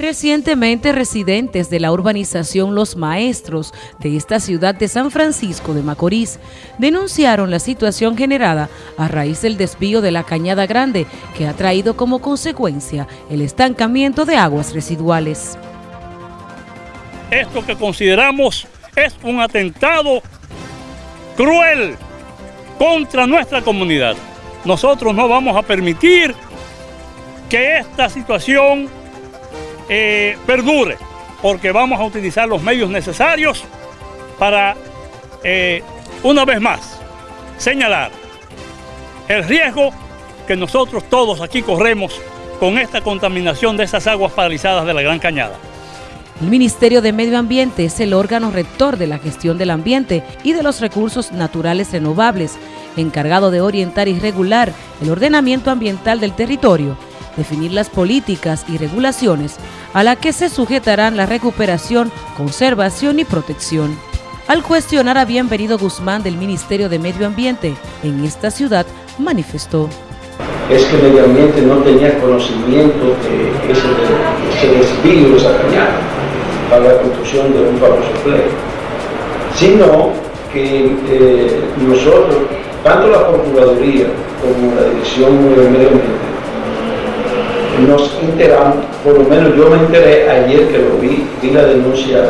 Recientemente, residentes de la urbanización Los Maestros de esta ciudad de San Francisco de Macorís denunciaron la situación generada a raíz del desvío de la Cañada Grande que ha traído como consecuencia el estancamiento de aguas residuales. Esto que consideramos es un atentado cruel contra nuestra comunidad. Nosotros no vamos a permitir que esta situación eh, perdure, porque vamos a utilizar los medios necesarios para, eh, una vez más, señalar el riesgo que nosotros todos aquí corremos con esta contaminación de esas aguas paralizadas de la Gran Cañada. El Ministerio de Medio Ambiente es el órgano rector de la gestión del ambiente y de los recursos naturales renovables, encargado de orientar y regular el ordenamiento ambiental del territorio definir las políticas y regulaciones a las que se sujetarán la recuperación, conservación y protección. Al cuestionar a Bienvenido Guzmán del Ministerio de Medio Ambiente en esta ciudad, manifestó. Es que medio ambiente no tenía conocimiento de ese, ese desvío de esa cañada para la construcción de un famoso play, sino que eh, nosotros, tanto la Procuraduría como la Dirección de Medio Ambiente, nos enteramos, por lo menos yo me enteré ayer que lo vi, vi la denuncia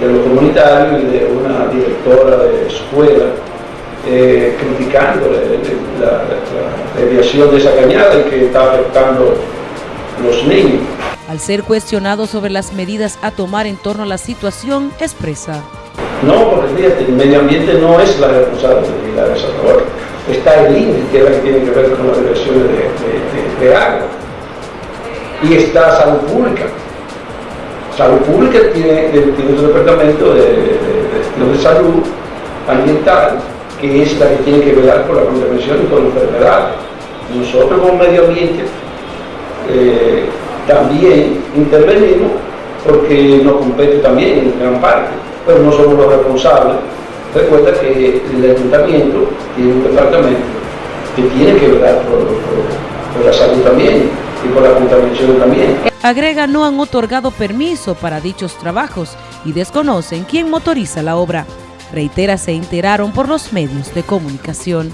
de los comunitarios y de una directora de escuela eh, criticando la, desviación de esa cañada y que está afectando los niños. Al ser cuestionado sobre las medidas a tomar en torno a la situación, expresa. No, porque fíjate, el medio ambiente no es la responsabilidad de esa labor. Está el INE, que es la que tiene que ver con las diversiones de, de agua y está salud pública. Salud pública tiene, tiene su departamento de, de, salud ambiental, que es la que tiene que velar por la contaminación y por la enfermedad. Nosotros como medio ambiente eh, también intervenimos porque nos compete también en gran parte, pero no somos los responsables. Recuerda que el ayuntamiento tiene un departamento que tiene que velar por, por la salud también y por la contaminación también. Agrega no han otorgado permiso para dichos trabajos y desconocen quién motoriza la obra. Reitera se enteraron por los medios de comunicación.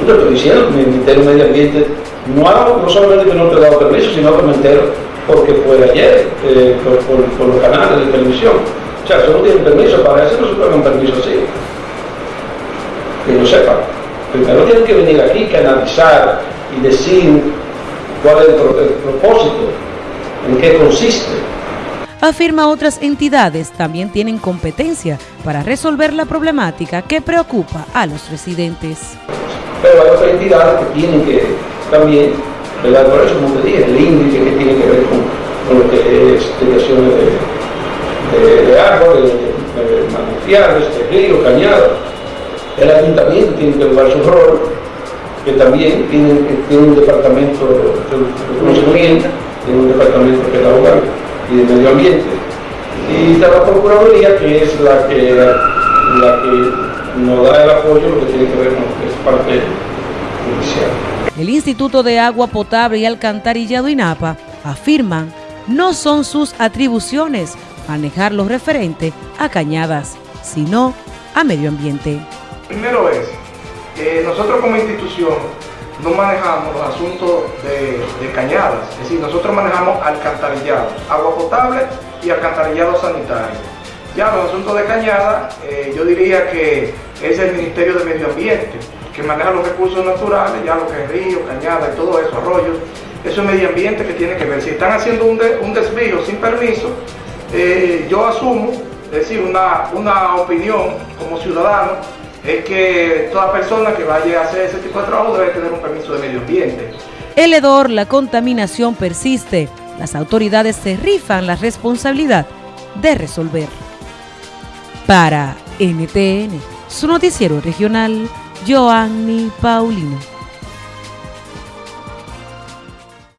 No te estoy diciendo que el Ministerio de Medio Ambiente no, ha, no solamente que no te ha dado permiso, sino que me entero porque fue ayer eh, por, por, los canales de televisión. O sea, si no tienen permiso para eso, no se pueden permiso así. Que no sepan. Primero tienen que venir aquí, canalizar y decir cuál es el, propósito, en qué consiste. Afirma otras entidades también tienen competencia para resolver la problemática que preocupa a los residentes. Pero hay otras entidades que tienen que también, ¿verdad? por eso como te dije, el índice que tiene que ver con, lo que es delegaciones de, de, árboles, de, manantiales, de ríos, cañadas. El ayuntamiento tiene que jugar su rol que también tiene, un departamento de conocimiento, tiene un departamento que pedagógico y de medio ambiente. Y está la Procuraduría, que es la que, la que nos da el apoyo, lo que tiene que ver con lo que es parte judicial. El Instituto de Agua Potable y Alcantarillado INAPA afirman no son sus atribuciones manejar lo referente a cañadas, sino a medio ambiente. Primero es nosotros como institución no manejamos los asuntos de, cañadas, es decir, nosotros manejamos alcantarillado, agua potable y alcantarillado sanitario. Ya los asuntos de cañada, eh, yo diría que es el Ministerio de Medio Ambiente, que maneja los recursos naturales, ya lo que es río, cañada y todo eso, arroyos, eso es medio ambiente que tiene que ver. Si están haciendo un, desvío sin permiso, eh, yo asumo, es decir, una, una opinión como ciudadano, es que toda persona que vaya a hacer ese tipo de trabajo debe tener un permiso de medio ambiente. El hedor, la contaminación persiste. Las autoridades se rifan la responsabilidad de resolver. Para NTN, su noticiero regional, Joanny Paulino.